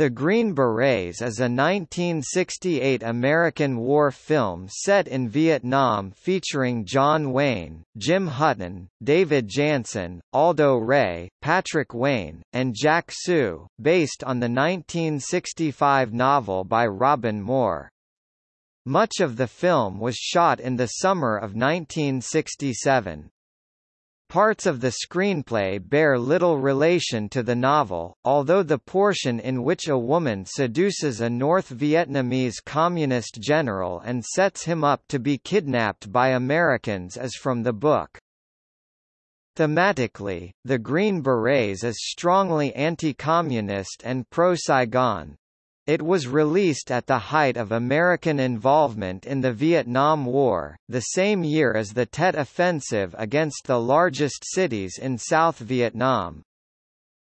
The Green Berets is a 1968 American war film set in Vietnam featuring John Wayne, Jim Hutton, David Janssen, Aldo Ray, Patrick Wayne, and Jack Soo, based on the 1965 novel by Robin Moore. Much of the film was shot in the summer of 1967. Parts of the screenplay bear little relation to the novel, although the portion in which a woman seduces a North Vietnamese communist general and sets him up to be kidnapped by Americans is from the book. Thematically, the Green Berets is strongly anti-communist and pro-Saigon, it was released at the height of American involvement in the Vietnam War, the same year as the Tet Offensive against the largest cities in South Vietnam.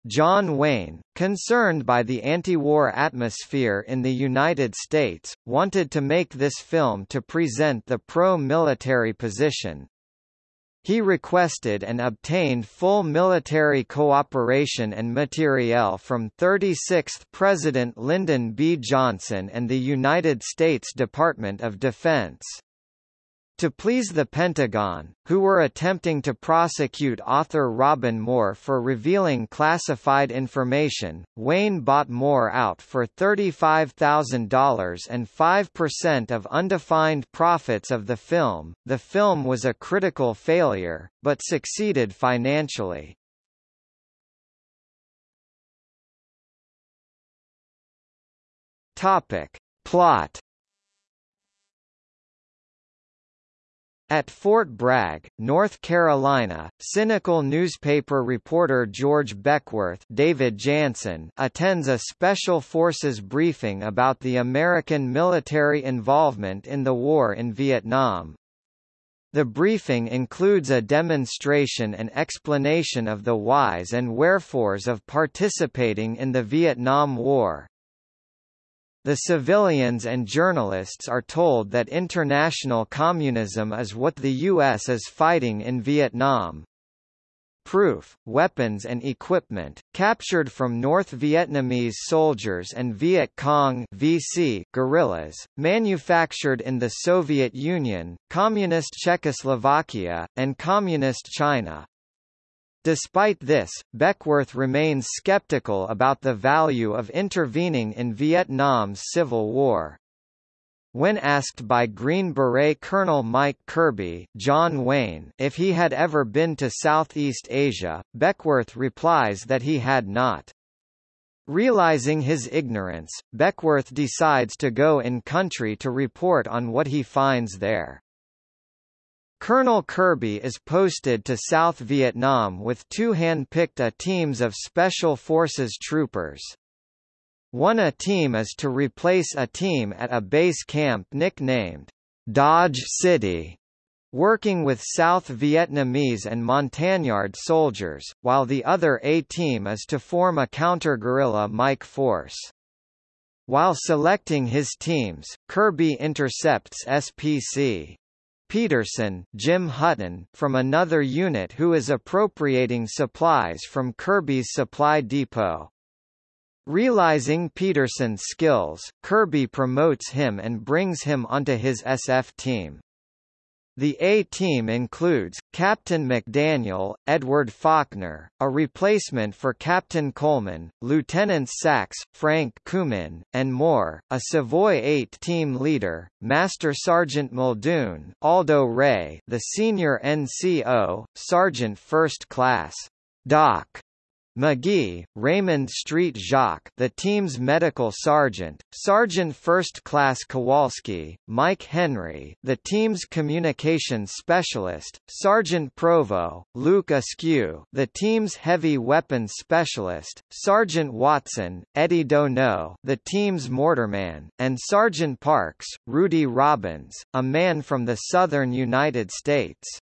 John Wayne, concerned by the anti-war atmosphere in the United States, wanted to make this film to present the pro-military position, he requested and obtained full military cooperation and materiel from 36th President Lyndon B. Johnson and the United States Department of Defense. To please the Pentagon, who were attempting to prosecute author Robin Moore for revealing classified information, Wayne bought Moore out for $35,000 and 5% of undefined profits of the film. The film was a critical failure, but succeeded financially. Topic. Plot At Fort Bragg, North Carolina, cynical newspaper reporter George Beckworth David Janssen attends a Special Forces briefing about the American military involvement in the war in Vietnam. The briefing includes a demonstration and explanation of the whys and wherefores of participating in the Vietnam War. The civilians and journalists are told that international communism is what the U.S. is fighting in Vietnam. Proof, weapons and equipment, captured from North Vietnamese soldiers and Viet Cong VC guerrillas, manufactured in the Soviet Union, Communist Czechoslovakia, and Communist China. Despite this, Beckworth remains skeptical about the value of intervening in Vietnam's civil war. When asked by Green Beret Colonel Mike Kirby John Wayne if he had ever been to Southeast Asia, Beckworth replies that he had not. Realizing his ignorance, Beckworth decides to go in country to report on what he finds there. Colonel Kirby is posted to South Vietnam with two hand-picked A teams of Special Forces troopers. One A team is to replace a team at a base camp nicknamed Dodge City, working with South Vietnamese and Montagnard soldiers, while the other A team is to form a counter-guerrilla Mike force. While selecting his teams, Kirby intercepts SPC Peterson Jim Hutton from another unit who is appropriating supplies from Kirby's supply depot. Realizing Peterson's skills, Kirby promotes him and brings him onto his SF team. The A-team includes, Captain McDaniel, Edward Faulkner, a replacement for Captain Coleman, Lieutenants Sachs, Frank Koomen, and more, a Savoy 8 team leader, Master Sergeant Muldoon, Aldo Ray the senior NCO, Sergeant First Class, Doc, McGee, Raymond Street Jacques the team's medical sergeant, Sergeant First Class Kowalski, Mike Henry the team's communications specialist, Sergeant Provo, Luke Askew the team's heavy weapons specialist, Sergeant Watson, Eddy Donno the team's mortarman, and Sergeant Parks, Rudy Robbins, a man from the southern United States.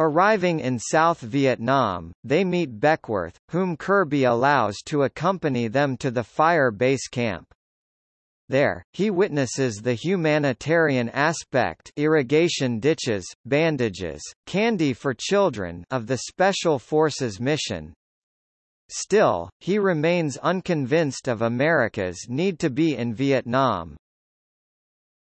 Arriving in South Vietnam, they meet Beckworth, whom Kirby allows to accompany them to the fire base camp. There, he witnesses the humanitarian aspect irrigation ditches, bandages, candy for children of the Special Forces mission. Still, he remains unconvinced of America's need to be in Vietnam.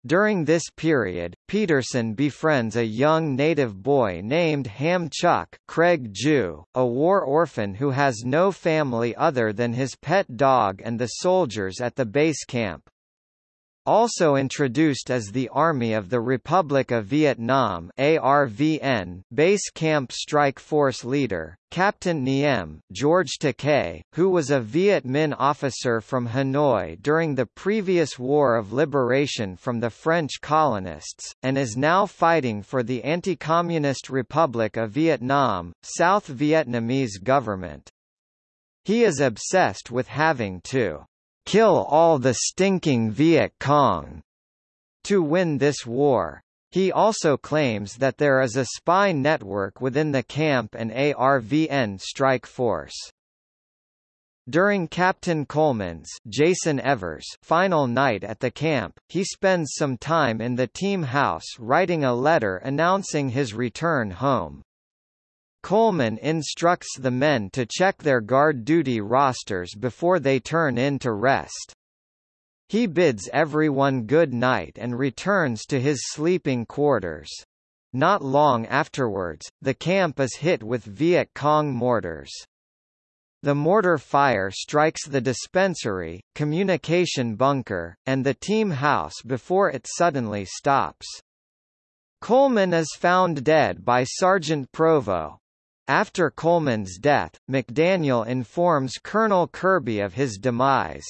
During this period, Peterson befriends a young native boy named Ham Chuck Craig Jue, a war orphan who has no family other than his pet dog and the soldiers at the base camp. Also introduced as the Army of the Republic of Vietnam ARVN Base Camp Strike Force leader, Captain Niem George Takei, who was a Viet Minh officer from Hanoi during the previous War of Liberation from the French colonists, and is now fighting for the Anti-Communist Republic of Vietnam, South Vietnamese government. He is obsessed with having to kill all the stinking Viet Cong to win this war. He also claims that there is a spy network within the camp and ARVN strike force. During Captain Coleman's Jason Evers final night at the camp, he spends some time in the team house writing a letter announcing his return home. Coleman instructs the men to check their guard duty rosters before they turn in to rest. He bids everyone good night and returns to his sleeping quarters. Not long afterwards, the camp is hit with Viet Cong mortars. The mortar fire strikes the dispensary, communication bunker, and the team house before it suddenly stops. Coleman is found dead by Sergeant Provo, after Coleman's death, McDaniel informs Colonel Kirby of his demise.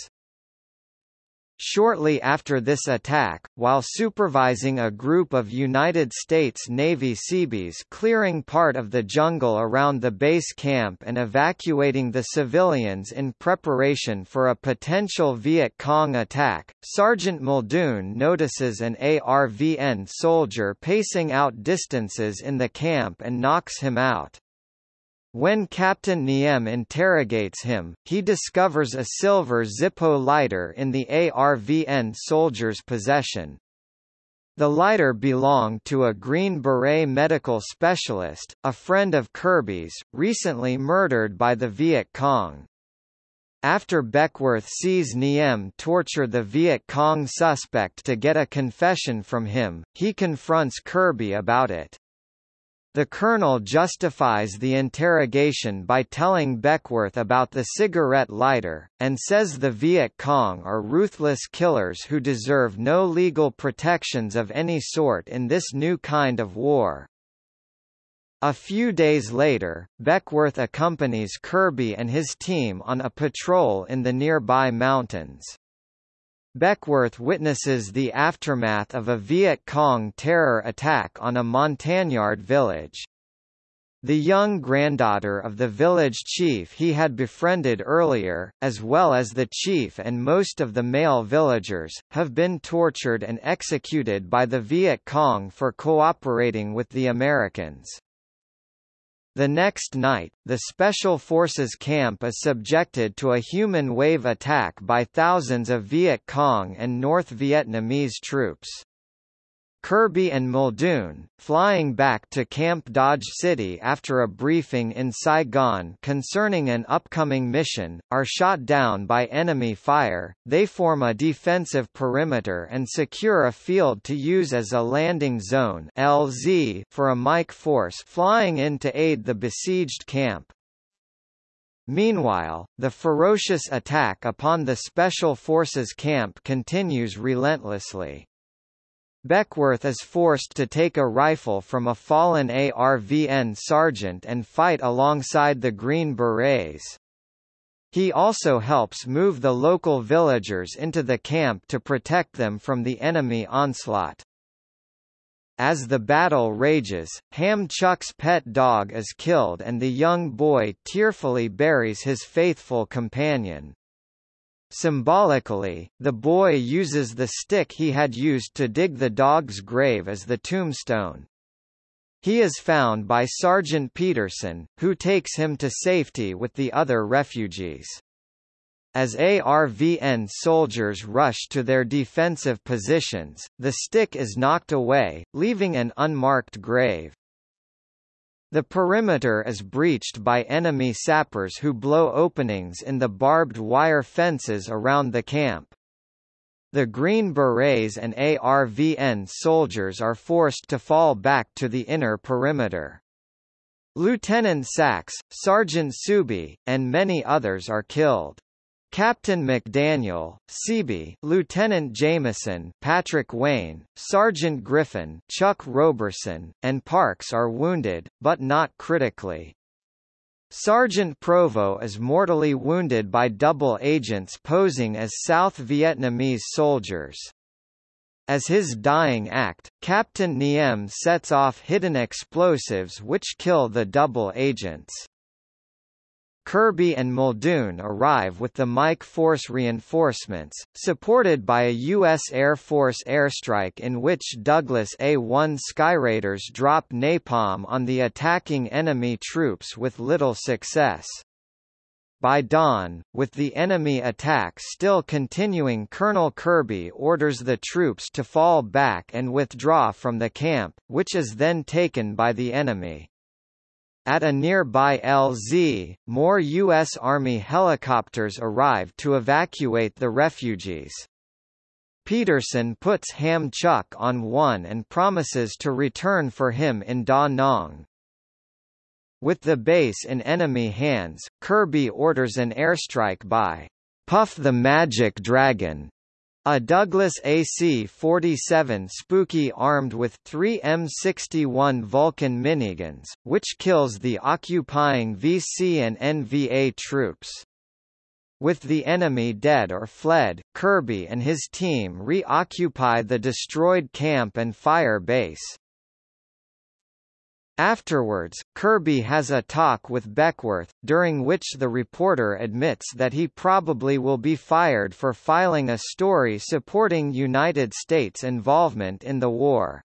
Shortly after this attack, while supervising a group of United States Navy Seabees clearing part of the jungle around the base camp and evacuating the civilians in preparation for a potential Viet Cong attack, Sergeant Muldoon notices an ARVN soldier pacing out distances in the camp and knocks him out. When Captain Niem interrogates him, he discovers a silver Zippo lighter in the ARVN soldier's possession. The lighter belonged to a Green Beret medical specialist, a friend of Kirby's, recently murdered by the Viet Cong. After Beckworth sees Niem torture the Viet Cong suspect to get a confession from him, he confronts Kirby about it. The colonel justifies the interrogation by telling Beckworth about the cigarette lighter, and says the Viet Cong are ruthless killers who deserve no legal protections of any sort in this new kind of war. A few days later, Beckworth accompanies Kirby and his team on a patrol in the nearby mountains. Beckworth witnesses the aftermath of a Viet Cong terror attack on a Montagnard village. The young granddaughter of the village chief he had befriended earlier, as well as the chief and most of the male villagers, have been tortured and executed by the Viet Cong for cooperating with the Americans. The next night, the Special Forces camp is subjected to a human wave attack by thousands of Viet Cong and North Vietnamese troops. Kirby and Muldoon, flying back to Camp Dodge City after a briefing in Saigon concerning an upcoming mission, are shot down by enemy fire. They form a defensive perimeter and secure a field to use as a landing zone (LZ) for a Mike force flying in to aid the besieged camp. Meanwhile, the ferocious attack upon the Special Forces camp continues relentlessly. Beckworth is forced to take a rifle from a fallen ARVN sergeant and fight alongside the Green Berets. He also helps move the local villagers into the camp to protect them from the enemy onslaught. As the battle rages, Ham Chuck's pet dog is killed and the young boy tearfully buries his faithful companion. Symbolically, the boy uses the stick he had used to dig the dog's grave as the tombstone. He is found by Sergeant Peterson, who takes him to safety with the other refugees. As ARVN soldiers rush to their defensive positions, the stick is knocked away, leaving an unmarked grave. The perimeter is breached by enemy sappers who blow openings in the barbed wire fences around the camp. The Green Berets and ARVN soldiers are forced to fall back to the inner perimeter. Lieutenant Sachs, Sergeant Suby, and many others are killed. Captain McDaniel, Seaby, Lieutenant Jameson, Patrick Wayne, Sergeant Griffin, Chuck Roberson, and Parks are wounded, but not critically. Sergeant Provo is mortally wounded by double agents posing as South Vietnamese soldiers. As his dying act, Captain Niem sets off hidden explosives which kill the double agents. Kirby and Muldoon arrive with the Mike Force reinforcements, supported by a U.S. Air Force airstrike in which Douglas A-1 Skyraiders drop napalm on the attacking enemy troops with little success. By dawn, with the enemy attack still continuing Colonel Kirby orders the troops to fall back and withdraw from the camp, which is then taken by the enemy. At a nearby LZ, more U.S. Army helicopters arrived to evacuate the refugees. Peterson puts Ham Chuck on one and promises to return for him in Da Nang. With the base in enemy hands, Kirby orders an airstrike by Puff the Magic Dragon a Douglas AC-47 Spooky armed with three M61 Vulcan miniguns, which kills the occupying VC and NVA troops. With the enemy dead or fled, Kirby and his team reoccupy the destroyed camp and fire base. Afterwards, Kirby has a talk with Beckworth, during which the reporter admits that he probably will be fired for filing a story supporting United States involvement in the war.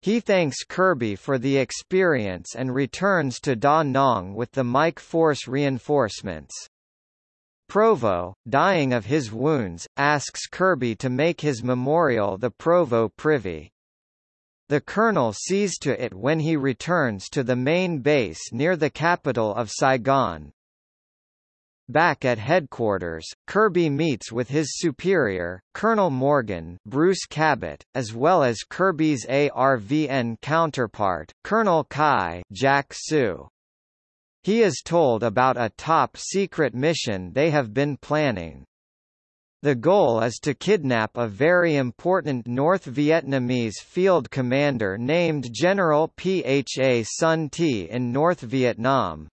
He thanks Kirby for the experience and returns to Da Nang with the Mike Force reinforcements. Provo, dying of his wounds, asks Kirby to make his memorial the Provo Privy. The colonel sees to it when he returns to the main base near the capital of Saigon. Back at headquarters, Kirby meets with his superior, Colonel Morgan Bruce Cabot, as well as Kirby's ARVN counterpart, Colonel Kai Jack Soo. He is told about a top-secret mission they have been planning. The goal is to kidnap a very important North Vietnamese field commander named General Pha Son Ti in North Vietnam.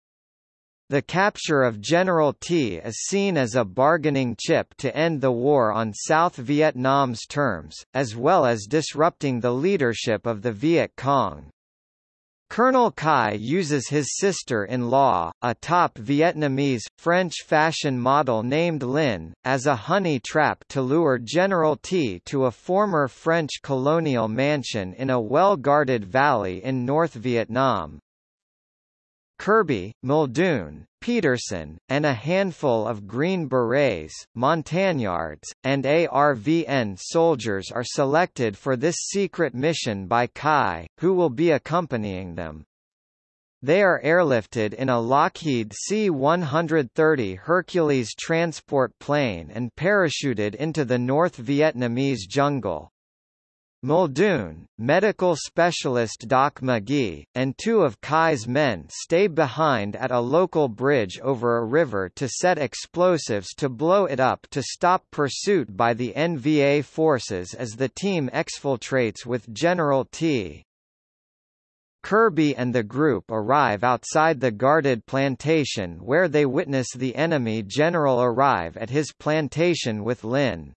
The capture of General Ti is seen as a bargaining chip to end the war on South Vietnam's terms, as well as disrupting the leadership of the Viet Cong. Colonel Kai uses his sister-in-law, a top Vietnamese, French fashion model named Lin, as a honey trap to lure General Ti to a former French colonial mansion in a well-guarded valley in North Vietnam. Kirby, Muldoon, Peterson, and a handful of Green Berets, Montagnards, and ARVN soldiers are selected for this secret mission by Kai, who will be accompanying them. They are airlifted in a Lockheed C-130 Hercules transport plane and parachuted into the North Vietnamese jungle. Muldoon, medical specialist Doc McGee, and two of Kai's men stay behind at a local bridge over a river to set explosives to blow it up to stop pursuit by the NVA forces as the team exfiltrates with General Ti. Kirby and the group arrive outside the guarded plantation where they witness the enemy general arrive at his plantation with Lin.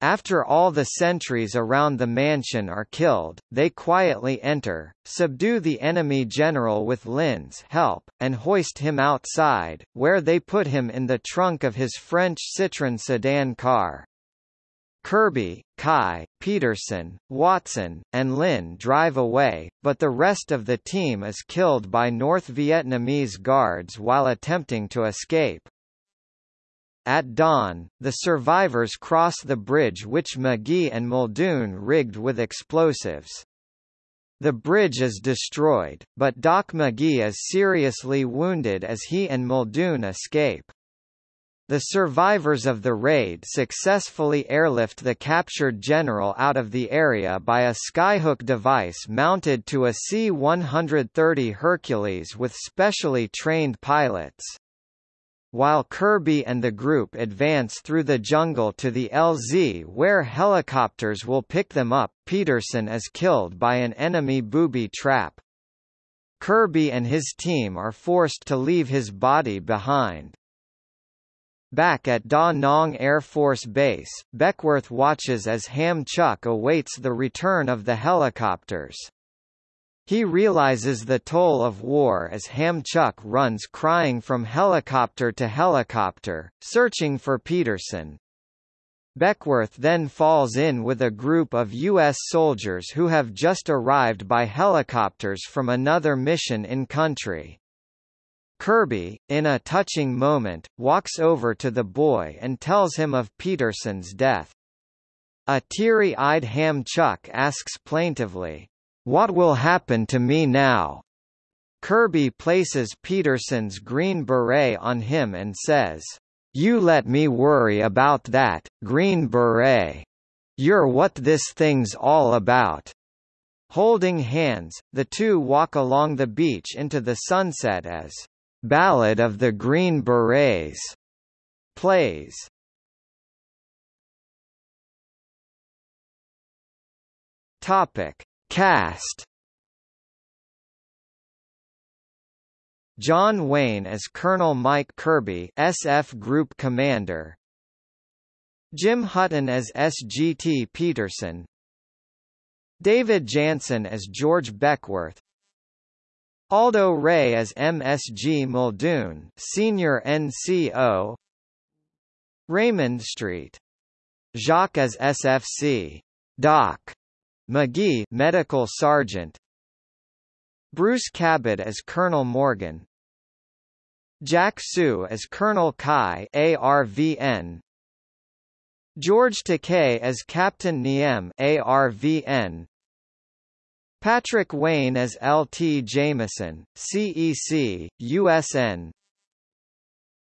After all the sentries around the mansion are killed, they quietly enter, subdue the enemy general with Lin's help, and hoist him outside, where they put him in the trunk of his French Citroën sedan car. Kirby, Kai, Peterson, Watson, and Lin drive away, but the rest of the team is killed by North Vietnamese guards while attempting to escape. At dawn, the survivors cross the bridge which McGee and Muldoon rigged with explosives. The bridge is destroyed, but Doc McGee is seriously wounded as he and Muldoon escape. The survivors of the raid successfully airlift the captured general out of the area by a skyhook device mounted to a C-130 Hercules with specially trained pilots. While Kirby and the group advance through the jungle to the LZ where helicopters will pick them up, Peterson is killed by an enemy booby trap. Kirby and his team are forced to leave his body behind. Back at Da Nang Air Force Base, Beckworth watches as Ham Chuck awaits the return of the helicopters. He realizes the toll of war as Ham Chuck runs crying from helicopter to helicopter, searching for Peterson. Beckworth then falls in with a group of U.S. soldiers who have just arrived by helicopters from another mission in country. Kirby, in a touching moment, walks over to the boy and tells him of Peterson's death. A teary-eyed Ham Chuck asks plaintively, "'What will happen to me now?' Kirby places Peterson's green beret on him and says, "'You let me worry about that, Green Beret. You're what this thing's all about.' Holding hands, the two walk along the beach into the sunset as Ballad of the Green Berets plays. Topic: Cast. John Wayne as Colonel Mike Kirby, SF Group Commander. Jim Hutton as SGT Peterson. David Janssen as George Beckworth Aldo Ray as MSG Muldoon, Senior NCO. Raymond Street. Jacques as SFC. Doc. McGee, Medical Sergeant. Bruce Cabot as Colonel Morgan. Jack Soo as Colonel Kai ARVN. George Takei as Captain Niem ARVN. Patrick Wayne as L.T. Jameson, CEC, USN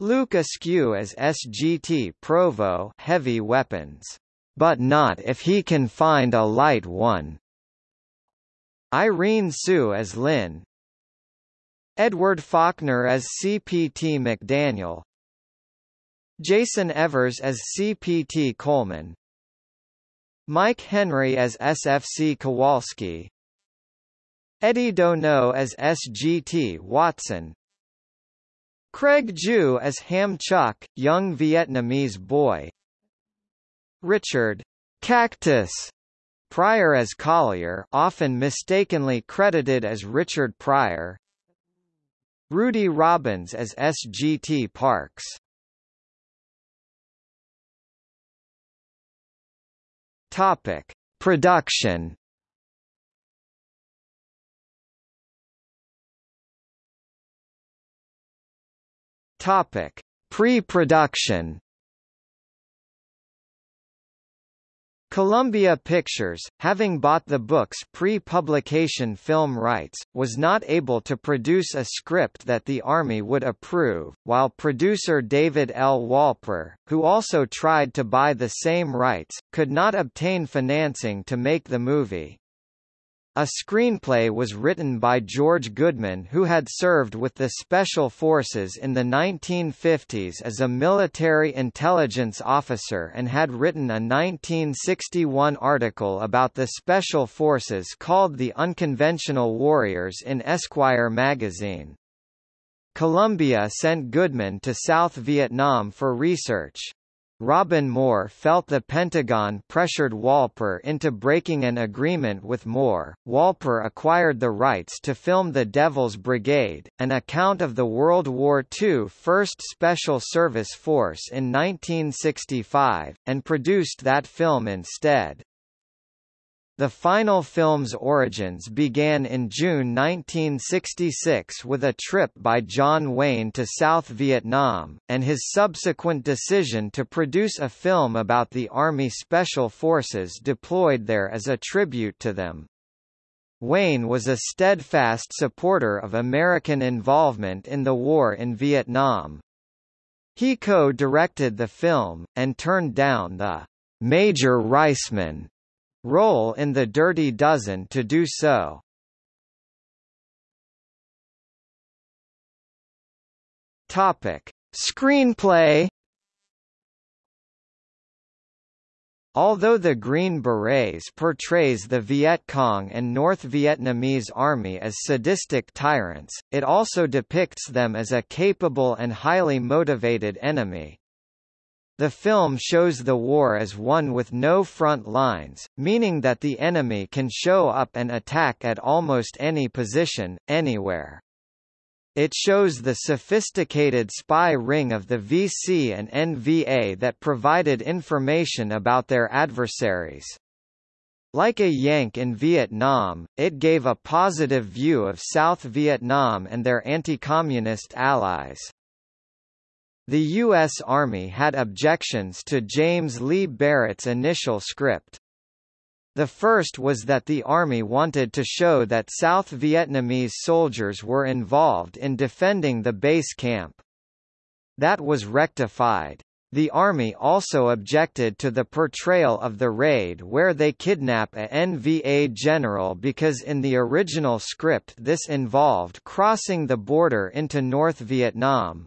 Luke Askew as SGT Provo Heavy Weapons. But not if he can find a light one. Irene Tsu as Lin Edward Faulkner as CPT McDaniel. Jason Evers as CPT Coleman. Mike Henry as SFC Kowalski. Eddy Donno as SGT Watson. Craig Jue as Ham Chuck, young Vietnamese boy Richard Cactus Pryor as Collier often mistakenly credited as Richard Pryor Rudy Robbins as SGT Parks Topic. Production Topic: Pre-production. Columbia Pictures, having bought the book's pre-publication film rights, was not able to produce a script that the Army would approve, while producer David L. Wolper, who also tried to buy the same rights, could not obtain financing to make the movie. A screenplay was written by George Goodman who had served with the Special Forces in the 1950s as a military intelligence officer and had written a 1961 article about the Special Forces called The Unconventional Warriors in Esquire magazine. Columbia sent Goodman to South Vietnam for research. Robin Moore felt the Pentagon pressured Wolper into breaking an agreement with Moore. Wolper acquired the rights to film The Devil's Brigade, an account of the World War II 1st Special Service Force in 1965, and produced that film instead. The final film's origins began in June 1966 with a trip by John Wayne to South Vietnam, and his subsequent decision to produce a film about the Army Special Forces deployed there as a tribute to them. Wayne was a steadfast supporter of American involvement in the war in Vietnam. He co-directed the film, and turned down the Major Reisman role in The Dirty Dozen to do so. Topic: Screenplay Although the Green Berets portrays the Viet Cong and North Vietnamese Army as sadistic tyrants, it also depicts them as a capable and highly motivated enemy. The film shows the war as one with no front lines, meaning that the enemy can show up and attack at almost any position, anywhere. It shows the sophisticated spy ring of the VC and NVA that provided information about their adversaries. Like a Yank in Vietnam, it gave a positive view of South Vietnam and their anti-communist allies. The U.S. Army had objections to James Lee Barrett's initial script. The first was that the army wanted to show that South Vietnamese soldiers were involved in defending the base camp. That was rectified. The army also objected to the portrayal of the raid where they kidnap a NVA general because in the original script this involved crossing the border into North Vietnam,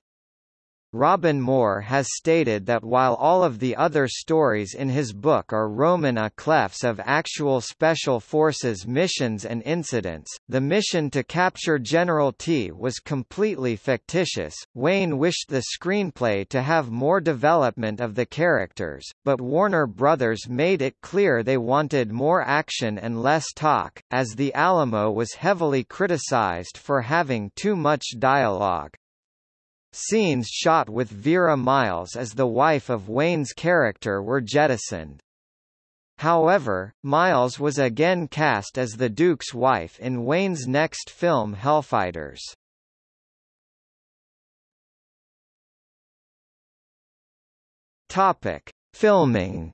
Robin Moore has stated that while all of the other stories in his book are Roman clefs of actual Special Forces missions and incidents, the mission to capture General Ti was completely fictitious. Wayne wished the screenplay to have more development of the characters, but Warner Brothers made it clear they wanted more action and less talk, as The Alamo was heavily criticized for having too much dialogue. Scenes shot with Vera Miles as the wife of Wayne's character were jettisoned. However, Miles was again cast as the Duke's wife in Wayne's next film Hellfighters. Topic: Filming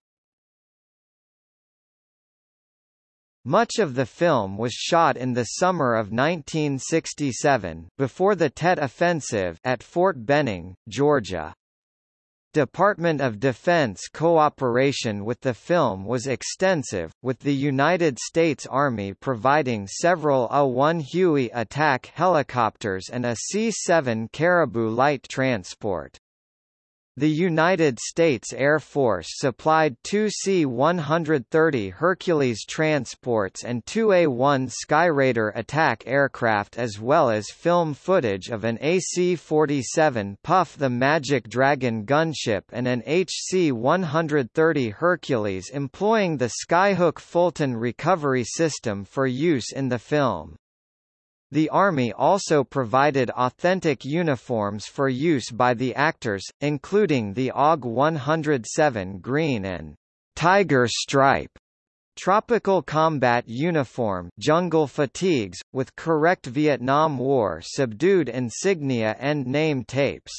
Much of the film was shot in the summer of 1967, before the Tet Offensive at Fort Benning, Georgia. Department of Defense cooperation with the film was extensive, with the United States Army providing several A-1 Huey attack helicopters and a C-7 Caribou light transport. The United States Air Force supplied two C-130 Hercules transports and two A-1 Skyraider attack aircraft as well as film footage of an AC-47 Puff the Magic Dragon gunship and an HC-130 Hercules employing the Skyhook Fulton recovery system for use in the film. The Army also provided authentic uniforms for use by the actors, including the OG 107 green and Tiger Stripe Tropical combat uniform jungle fatigues, with correct Vietnam War subdued insignia and name tapes.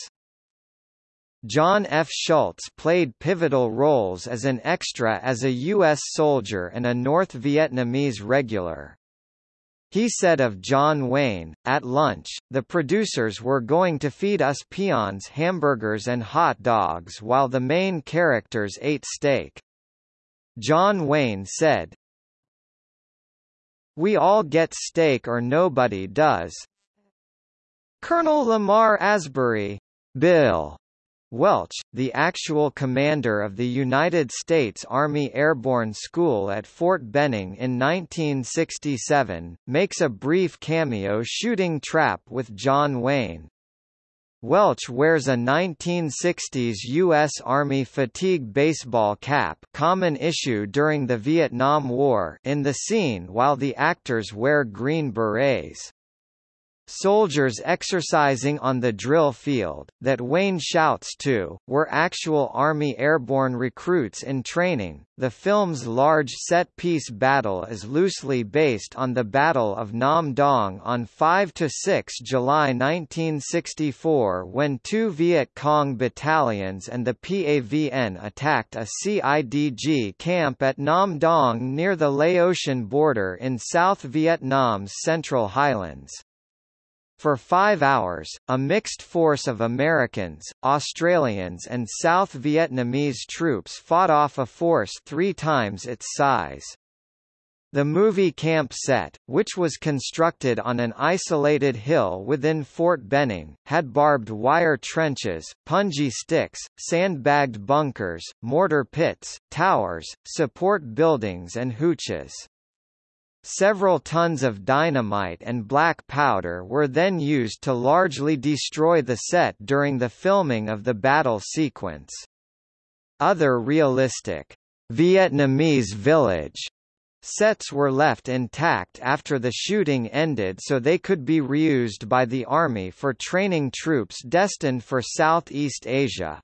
John F. Schultz played pivotal roles as an extra as a U.S. soldier and a North Vietnamese regular. He said of John Wayne, at lunch, the producers were going to feed us peons hamburgers and hot dogs while the main characters ate steak. John Wayne said, We all get steak or nobody does. Colonel Lamar Asbury, Bill, Welch, the actual commander of the United States Army Airborne School at Fort Benning in 1967, makes a brief cameo shooting trap with John Wayne. Welch wears a 1960s U.S. Army fatigue baseball cap common issue during the Vietnam War in the scene while the actors wear green berets. Soldiers exercising on the drill field, that Wayne shouts to, were actual Army airborne recruits in training. The film's large set-piece battle is loosely based on the Battle of Nam Dong on 5–6 July 1964 when two Viet Cong battalions and the PAVN attacked a CIDG camp at Nam Dong near the Laotian border in South Vietnam's Central Highlands. For five hours, a mixed force of Americans, Australians and South Vietnamese troops fought off a force three times its size. The movie camp set, which was constructed on an isolated hill within Fort Benning, had barbed wire trenches, punji sticks, sandbagged bunkers, mortar pits, towers, support buildings and hooches. Several tons of dynamite and black powder were then used to largely destroy the set during the filming of the battle sequence. Other realistic, Vietnamese village sets were left intact after the shooting ended so they could be reused by the Army for training troops destined for Southeast Asia.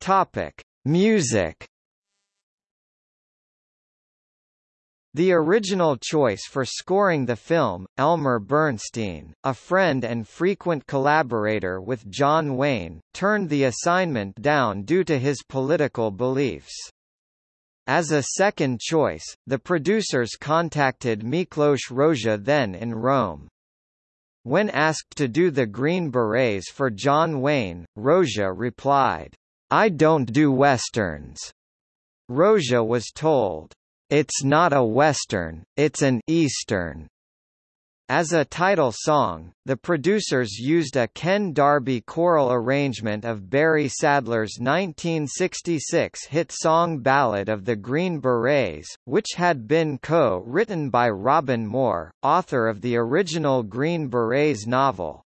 Topic. Music The original choice for scoring the film, Elmer Bernstein, a friend and frequent collaborator with John Wayne, turned the assignment down due to his political beliefs. As a second choice, the producers contacted Miklos Rozsa then in Rome. When asked to do the Green Berets for John Wayne, Rozsa replied, I don't do westerns. Rozsa was told, It's not a western, it's an eastern. As a title song, the producers used a Ken Darby choral arrangement of Barry Sadler's 1966 hit song Ballad of the Green Berets, which had been co-written by Robin Moore, author of the original Green Berets novel.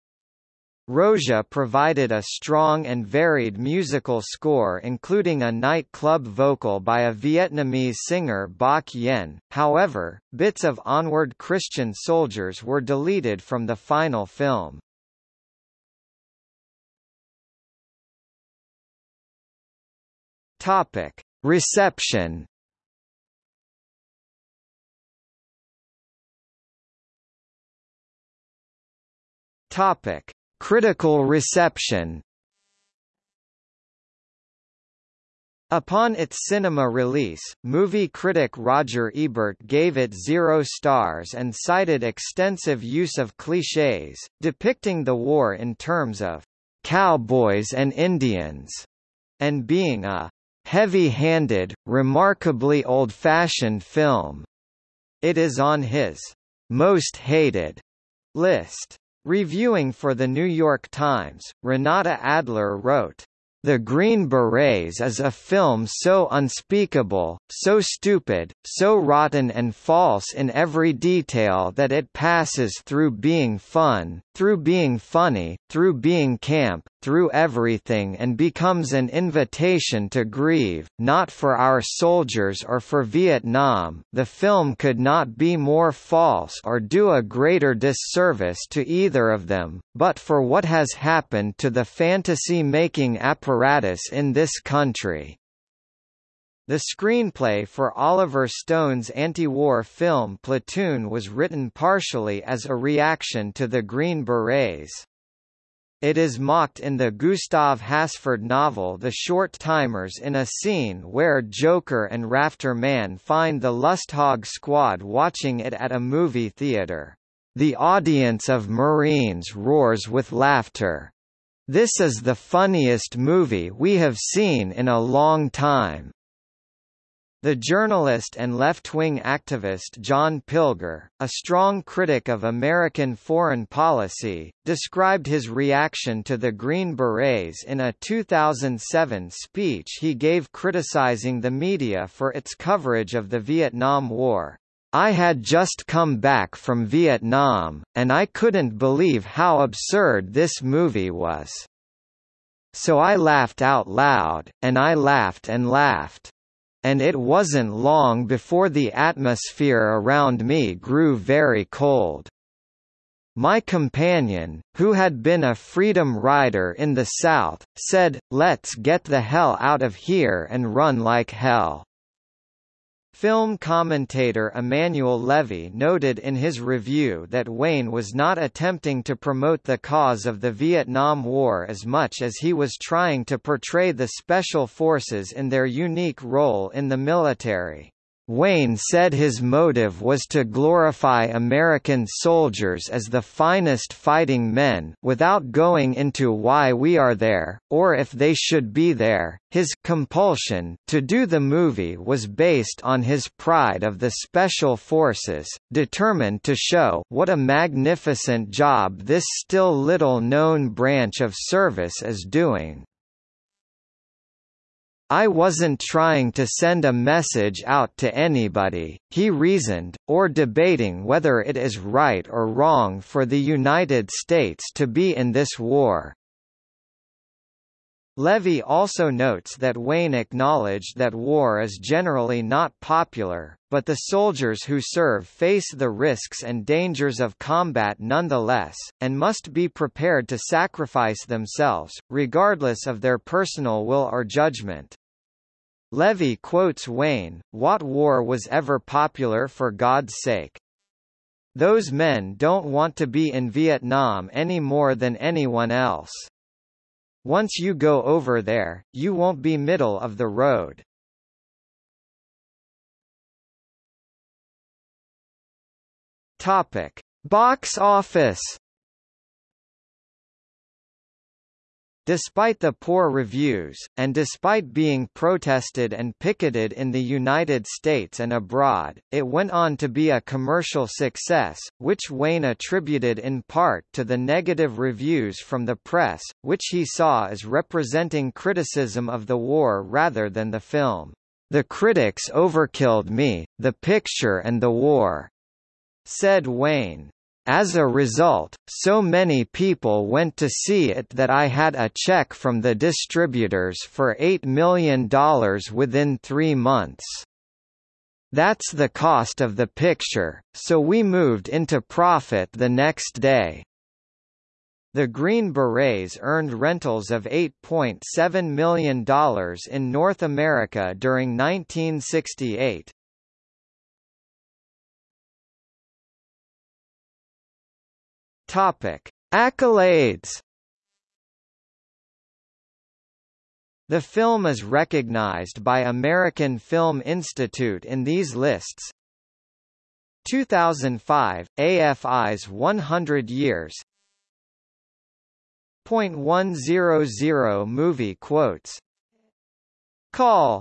Rozsa provided a strong and varied musical score including a nightclub vocal by a Vietnamese singer Bach Yen, however, bits of Onward Christian Soldiers were deleted from the final film. Reception Topic Critical reception Upon its cinema release, movie critic Roger Ebert gave it zero stars and cited extensive use of clichés, depicting the war in terms of cowboys and Indians, and being a heavy-handed, remarkably old-fashioned film. It is on his most hated list. Reviewing for The New York Times, Renata Adler wrote, the Green Berets is a film so unspeakable, so stupid, so rotten and false in every detail that it passes through being fun, through being funny, through being camp, through everything and becomes an invitation to grieve, not for our soldiers or for Vietnam. The film could not be more false or do a greater disservice to either of them, but for what has happened to the fantasy-making apparatus in this country. The screenplay for Oliver Stone's anti-war film Platoon was written partially as a reaction to the Green Berets. It is mocked in the Gustav Hasford novel The Short Timers in a scene where Joker and Rafter Man find the Lusthog squad watching it at a movie theater. The audience of Marines roars with laughter. This is the funniest movie we have seen in a long time. The journalist and left-wing activist John Pilger, a strong critic of American foreign policy, described his reaction to the Green Berets in a 2007 speech he gave criticizing the media for its coverage of the Vietnam War. I had just come back from Vietnam, and I couldn't believe how absurd this movie was. So I laughed out loud, and I laughed and laughed. And it wasn't long before the atmosphere around me grew very cold. My companion, who had been a freedom rider in the South, said, let's get the hell out of here and run like hell. Film commentator Emanuel Levy noted in his review that Wayne was not attempting to promote the cause of the Vietnam War as much as he was trying to portray the Special Forces in their unique role in the military. Wayne said his motive was to glorify American soldiers as the finest fighting men, without going into why we are there, or if they should be there. His compulsion to do the movie was based on his pride of the Special Forces, determined to show what a magnificent job this still little known branch of service is doing. I wasn't trying to send a message out to anybody, he reasoned, or debating whether it is right or wrong for the United States to be in this war. Levy also notes that Wayne acknowledged that war is generally not popular, but the soldiers who serve face the risks and dangers of combat nonetheless, and must be prepared to sacrifice themselves, regardless of their personal will or judgment. Levy quotes Wayne, What war was ever popular for God's sake? Those men don't want to be in Vietnam any more than anyone else. Once you go over there, you won't be middle of the road. Topic: Box office. Despite the poor reviews, and despite being protested and picketed in the United States and abroad, it went on to be a commercial success, which Wayne attributed in part to the negative reviews from the press, which he saw as representing criticism of the war rather than the film. The critics overkilled me, the picture and the war, said Wayne. As a result, so many people went to see it that I had a check from the distributors for $8 million within three months. That's the cost of the picture, so we moved into profit the next day. The Green Berets earned rentals of $8.7 million in North America during 1968. Topic: Accolades. The film is recognized by American Film Institute in these lists. 2005, AFI's 100 Years .100 movie quotes Call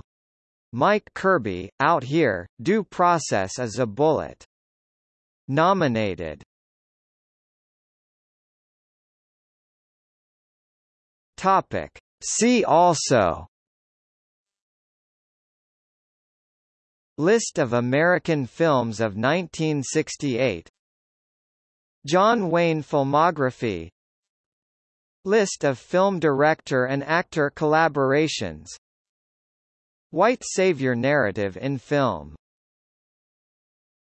Mike Kirby, Out Here, Due Process is a Bullet. Nominated Topic. See also. List of American films of 1968 John Wayne filmography. List of film director and actor collaborations. White savior narrative in film